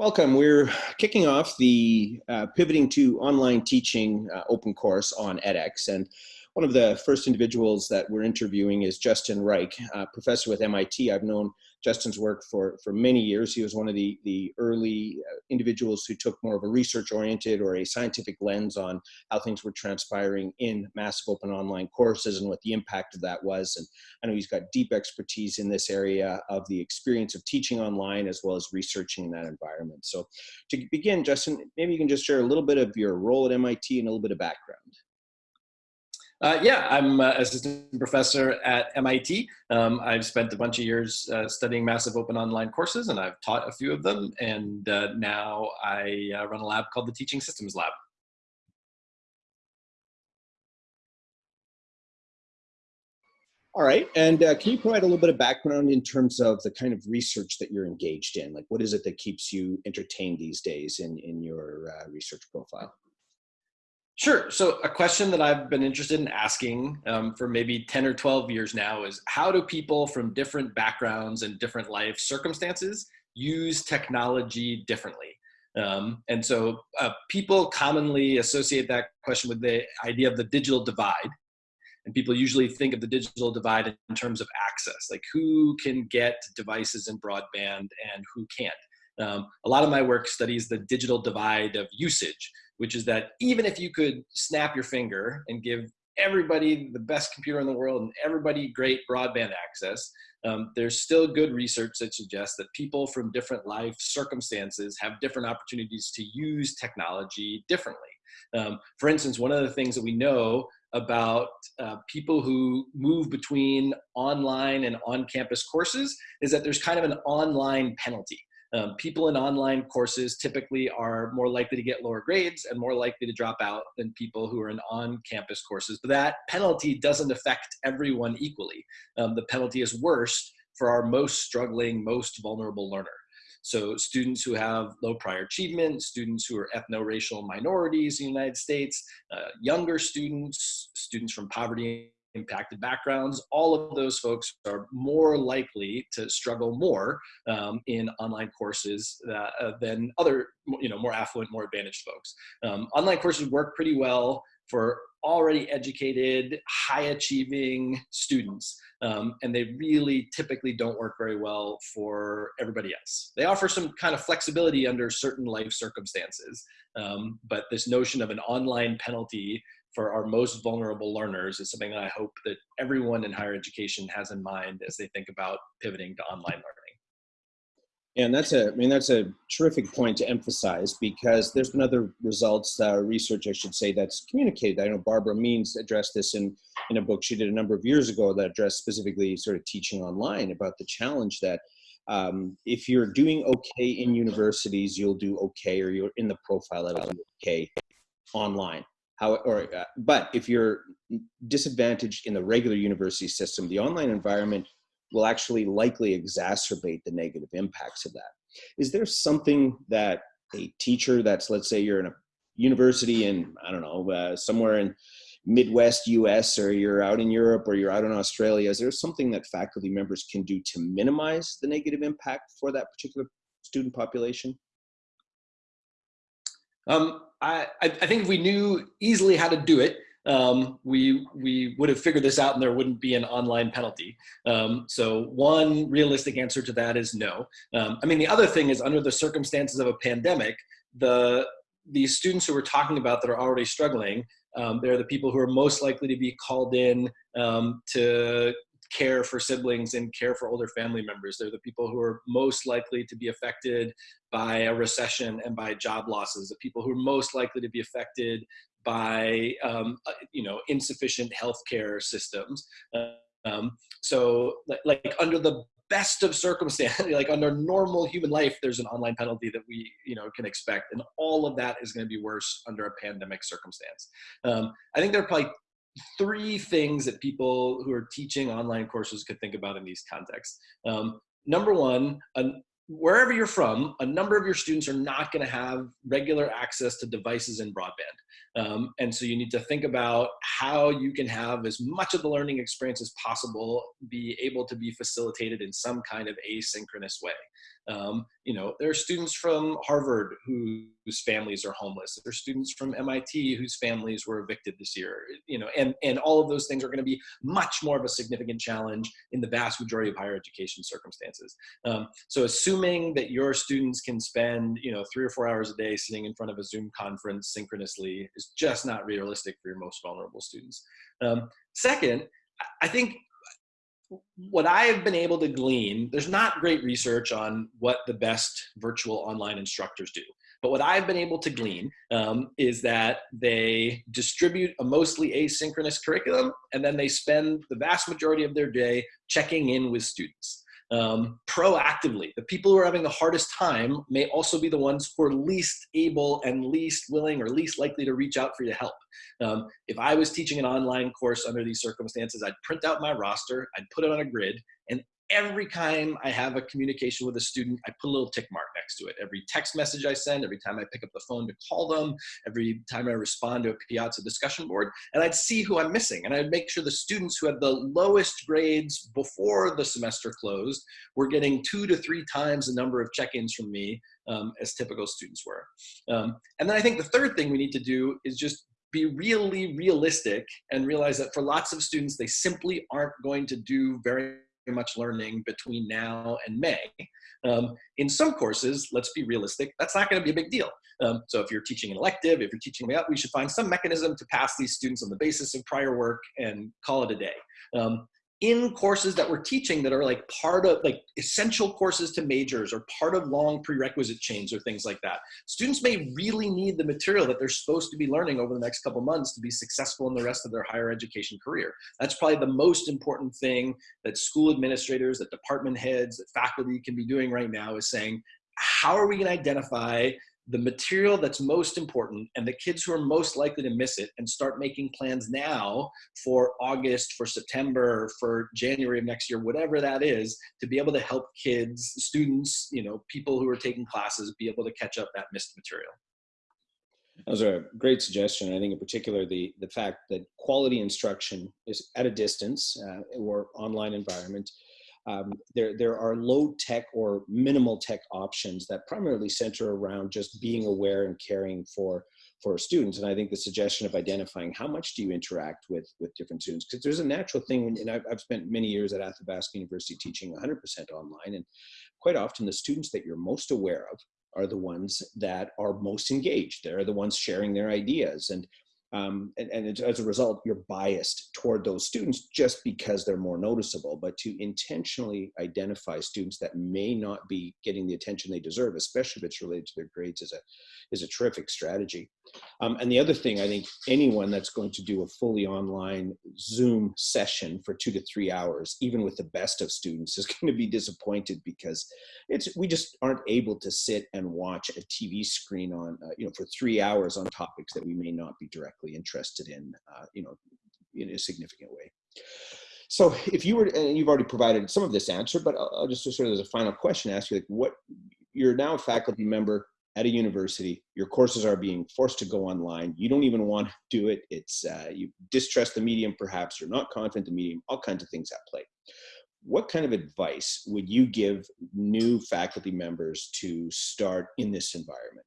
Welcome. We're kicking off the uh, Pivoting to Online Teaching uh, open course on edX. And one of the first individuals that we're interviewing is Justin Reich, professor with MIT. I've known Justin's work for, for many years. He was one of the, the early uh, individuals who took more of a research-oriented or a scientific lens on how things were transpiring in massive open online courses and what the impact of that was. And I know he's got deep expertise in this area of the experience of teaching online as well as researching in that environment. So to begin, Justin, maybe you can just share a little bit of your role at MIT and a little bit of background. Uh, yeah, I'm an assistant professor at MIT. Um, I've spent a bunch of years uh, studying massive open online courses and I've taught a few of them. And uh, now I uh, run a lab called the Teaching Systems Lab. All right, and uh, can you provide a little bit of background in terms of the kind of research that you're engaged in? Like what is it that keeps you entertained these days in, in your uh, research profile? Sure. So a question that I've been interested in asking um, for maybe 10 or 12 years now is how do people from different backgrounds and different life circumstances use technology differently? Um, and so uh, people commonly associate that question with the idea of the digital divide. And people usually think of the digital divide in terms of access, like who can get devices and broadband and who can't. Um, a lot of my work studies the digital divide of usage, which is that even if you could snap your finger and give everybody the best computer in the world and everybody great broadband access, um, there's still good research that suggests that people from different life circumstances have different opportunities to use technology differently. Um, for instance, one of the things that we know about uh, people who move between online and on-campus courses is that there's kind of an online penalty. Um, people in online courses typically are more likely to get lower grades and more likely to drop out than people who are in on-campus courses. But that penalty doesn't affect everyone equally. Um, the penalty is worst for our most struggling, most vulnerable learner. So students who have low prior achievement, students who are ethno-racial minorities in the United States, uh, younger students, students from poverty impacted backgrounds, all of those folks are more likely to struggle more um, in online courses uh, uh, than other, you know, more affluent, more advantaged folks. Um, online courses work pretty well for already educated, high achieving students. Um, and they really typically don't work very well for everybody else. They offer some kind of flexibility under certain life circumstances, um, but this notion of an online penalty for our most vulnerable learners is something that I hope that everyone in higher education has in mind as they think about pivoting to online learning. And that's a, I mean, that's a terrific point to emphasize because there's been other results, uh, research, I should say, that's communicated. I know Barbara Means addressed this in, in a book she did a number of years ago that addressed specifically sort of teaching online about the challenge that um, if you're doing okay in universities, you'll do okay, or you're in the profile level okay online. How, or, uh, but if you're disadvantaged in the regular university system, the online environment will actually likely exacerbate the negative impacts of that. Is there something that a teacher that's, let's say you're in a university in, I don't know, uh, somewhere in Midwest US or you're out in Europe or you're out in Australia, is there something that faculty members can do to minimize the negative impact for that particular student population? Um, I, I think if we knew easily how to do it, um, we, we would have figured this out and there wouldn't be an online penalty. Um, so one realistic answer to that is no. Um, I mean, the other thing is under the circumstances of a pandemic, the, these students who we're talking about that are already struggling, um, they're the people who are most likely to be called in um, to care for siblings and care for older family members. They're the people who are most likely to be affected by a recession and by job losses, the people who are most likely to be affected by um, uh, you know insufficient healthcare systems. Um, so like, under the best of circumstances, like under normal human life, there's an online penalty that we, you know, can expect. And all of that is going to be worse under a pandemic circumstance. Um, I think there are probably three things that people who are teaching online courses could think about in these contexts. Um, number one, an, wherever you're from, a number of your students are not going to have regular access to devices and broadband. Um, and so you need to think about how you can have as much of the learning experience as possible be able to be facilitated in some kind of asynchronous way. Um, you know, there are students from Harvard who, whose families are homeless. There are students from MIT whose families were evicted this year. You know, and and all of those things are going to be much more of a significant challenge in the vast majority of higher education circumstances. Um, so, assuming that your students can spend you know three or four hours a day sitting in front of a Zoom conference synchronously is just not realistic for your most vulnerable students. Um, second, I think what I have been able to glean, there's not great research on what the best virtual online instructors do. But what I've been able to glean um, is that they distribute a mostly asynchronous curriculum and then they spend the vast majority of their day checking in with students um, proactively. The people who are having the hardest time may also be the ones who are least able and least willing or least likely to reach out for you to help. Um, if I was teaching an online course under these circumstances, I'd print out my roster, I'd put it on a grid, every time I have a communication with a student, I put a little tick mark next to it. Every text message I send, every time I pick up the phone to call them, every time I respond to a Piazza discussion board, and I'd see who I'm missing. And I'd make sure the students who had the lowest grades before the semester closed were getting two to three times the number of check-ins from me um, as typical students were. Um, and then I think the third thing we need to do is just be really realistic and realize that for lots of students, they simply aren't going to do very much learning between now and May. Um, in some courses, let's be realistic, that's not going to be a big deal. Um, so if you're teaching an elective, if you're teaching way up, we should find some mechanism to pass these students on the basis of prior work and call it a day. Um, in courses that we're teaching that are like part of like essential courses to majors or part of long prerequisite chains or things like that. Students may really need the material that they're supposed to be learning over the next couple months to be successful in the rest of their higher education career. That's probably the most important thing that school administrators, that department heads, that faculty can be doing right now is saying, how are we gonna identify the material that's most important and the kids who are most likely to miss it and start making plans now for August, for September, for January of next year, whatever that is, to be able to help kids, students, you know, people who are taking classes be able to catch up that missed material. That was a great suggestion. I think in particular, the, the fact that quality instruction is at a distance uh, or online environment um, there, there are low tech or minimal tech options that primarily center around just being aware and caring for for students. And I think the suggestion of identifying how much do you interact with with different students, because there's a natural thing, and I've, I've spent many years at Athabasca University teaching 100% online, and quite often the students that you're most aware of are the ones that are most engaged. They're the ones sharing their ideas. And um, and, and as a result, you're biased toward those students just because they're more noticeable. But to intentionally identify students that may not be getting the attention they deserve, especially if it's related to their grades, is a is a terrific strategy. Um, and the other thing, I think anyone that's going to do a fully online Zoom session for two to three hours, even with the best of students, is going to be disappointed because it's we just aren't able to sit and watch a TV screen on uh, you know for three hours on topics that we may not be directly interested in, uh, you know, in a significant way. So if you were, and you've already provided some of this answer, but I'll, I'll just sort of as a final question ask you, like, what you're now a faculty member at a university, your courses are being forced to go online. You don't even want to do it. It's uh, you distrust the medium, perhaps you're not confident the medium. All kinds of things at play. What kind of advice would you give new faculty members to start in this environment?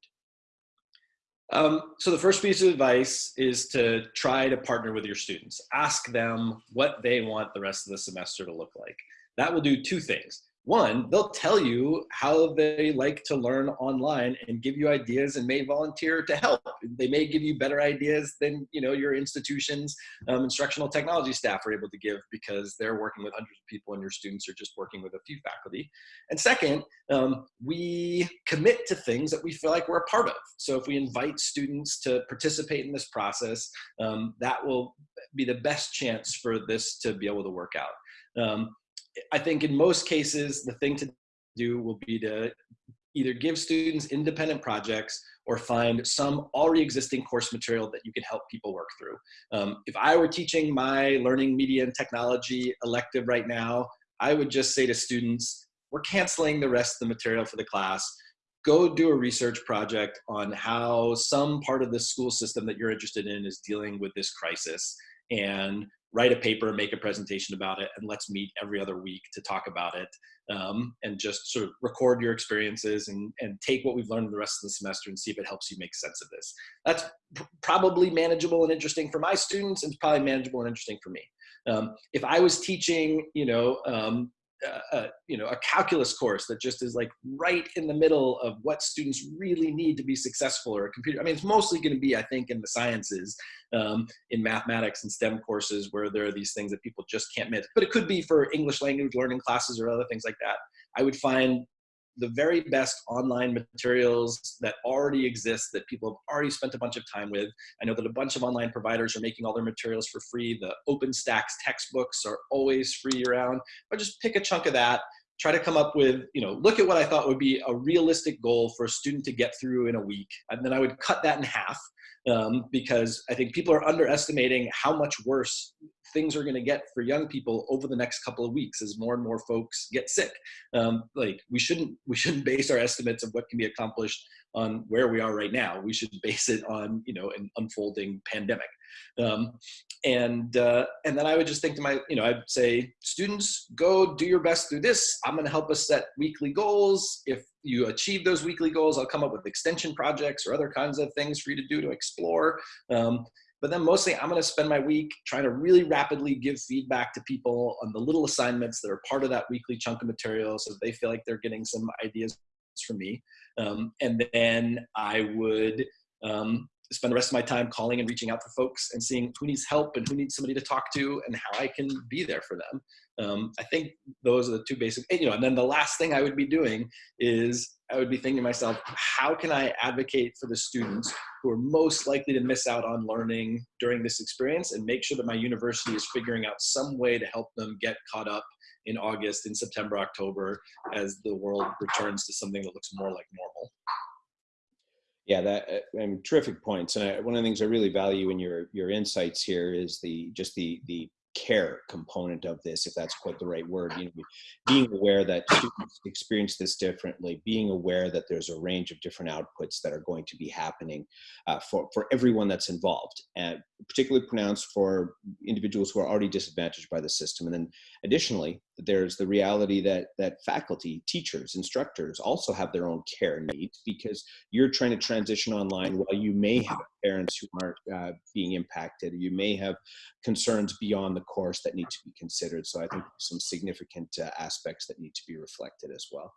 Um, so the first piece of advice is to try to partner with your students. Ask them what they want the rest of the semester to look like. That will do two things one, they'll tell you how they like to learn online and give you ideas and may volunteer to help. They may give you better ideas than you know your institution's um, instructional technology staff are able to give because they're working with hundreds of people and your students are just working with a few faculty. And second, um, we commit to things that we feel like we're a part of. So if we invite students to participate in this process, um, that will be the best chance for this to be able to work out. Um, I think in most cases, the thing to do will be to either give students independent projects or find some already existing course material that you can help people work through. Um, if I were teaching my learning media and technology elective right now, I would just say to students, we're canceling the rest of the material for the class. Go do a research project on how some part of the school system that you're interested in is dealing with this crisis and write a paper, make a presentation about it, and let's meet every other week to talk about it um, and just sort of record your experiences and, and take what we've learned the rest of the semester and see if it helps you make sense of this. That's probably manageable and interesting for my students and probably manageable and interesting for me. Um, if I was teaching, you know, um, you know, a calculus course that just is like right in the middle of what students really need to be successful or a computer. I mean, it's mostly going to be, I think, in the sciences, um, in mathematics and STEM courses where there are these things that people just can't miss. But it could be for English language learning classes or other things like that. I would find the very best online materials that already exist that people have already spent a bunch of time with. I know that a bunch of online providers are making all their materials for free. The OpenStax textbooks are always free around, but just pick a chunk of that, try to come up with, you know, look at what I thought would be a realistic goal for a student to get through in a week. And then I would cut that in half um, because I think people are underestimating how much worse things are going to get for young people over the next couple of weeks as more and more folks get sick. Um, like we shouldn't we shouldn't base our estimates of what can be accomplished on where we are right now. We should base it on you know an unfolding pandemic. Um, and uh, and then I would just think to my you know I'd say students go do your best through this. I'm going to help us set weekly goals. If you achieve those weekly goals, I'll come up with extension projects or other kinds of things for you to do to explore. Um, but then mostly I'm going to spend my week trying to really rapidly give feedback to people on the little assignments that are part of that weekly chunk of material so they feel like they're getting some ideas from me. Um, and then I would um, spend the rest of my time calling and reaching out to folks and seeing who needs help and who needs somebody to talk to and how I can be there for them. Um, I think those are the two basic, you know, and then the last thing I would be doing is I would be thinking to myself, how can I advocate for the students who are most likely to miss out on learning during this experience and make sure that my university is figuring out some way to help them get caught up in August, in September, October, as the world returns to something that looks more like normal. Yeah, that uh, I mean, terrific points. And I, one of the things I really value in your your insights here is the just the the care component of this, if that's quite the right word, you know, being aware that students experience this differently, being aware that there's a range of different outputs that are going to be happening uh, for, for everyone that's involved, and particularly pronounced for individuals who are already disadvantaged by the system. And then additionally, there's the reality that, that faculty, teachers, instructors also have their own care needs because you're trying to transition online while you may have parents who aren't uh, being impacted. You may have concerns beyond the course that need to be considered. So I think some significant uh, aspects that need to be reflected as well.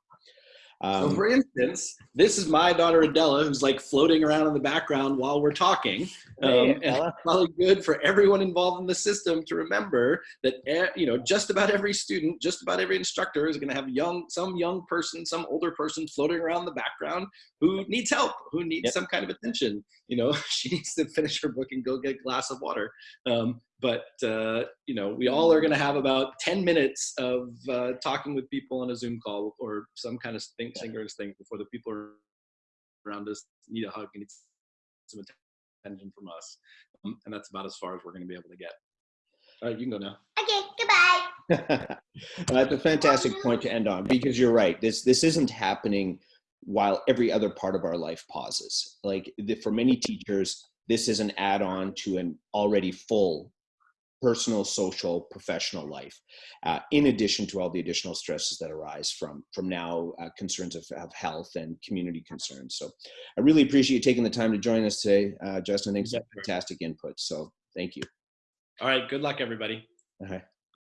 Um, so for instance, this is my daughter Adela, who's like floating around in the background while we're talking. Um, hey, and it's probably good for everyone involved in the system to remember that you know just about every student, just about every instructor is going to have young, some young person, some older person floating around the background who needs help, who needs yep. some kind of attention. You know, she needs to finish her book and go get a glass of water. Um, but uh, you know we all are going to have about 10 minutes of uh, talking with people on a zoom call or some kind of thing, synchronous thing before the people around us need a hug and need some attention from us um, and that's about as far as we're going to be able to get. All right you can go now. Okay goodbye. That's a fantastic point to end on because you're right this this isn't happening while every other part of our life pauses. Like the, for many teachers this is an add-on to an already full personal, social, professional life, uh, in addition to all the additional stresses that arise from, from now uh, concerns of, of, health and community concerns. So I really appreciate you taking the time to join us today, uh, Justin. Thanks for fantastic input. So thank you. All right. Good luck, everybody. All right.